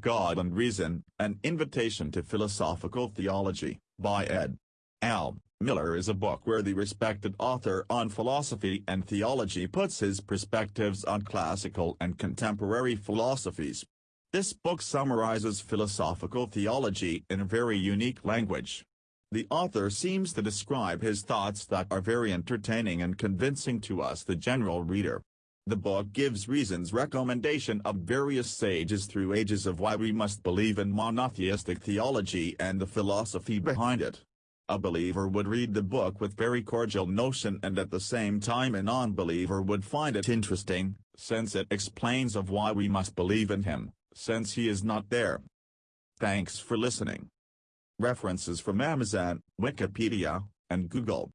God and Reason, An Invitation to Philosophical Theology, by Ed. L. Miller is a book where the respected author on philosophy and theology puts his perspectives on classical and contemporary philosophies. This book summarizes philosophical theology in a very unique language. The author seems to describe his thoughts that are very entertaining and convincing to us the general reader. The book gives reasons recommendation of various sages through ages of why we must believe in monotheistic theology and the philosophy behind it. A believer would read the book with very cordial notion and at the same time a non-believer would find it interesting, since it explains of why we must believe in him, since he is not there. Thanks for listening. References from Amazon, Wikipedia, and Google.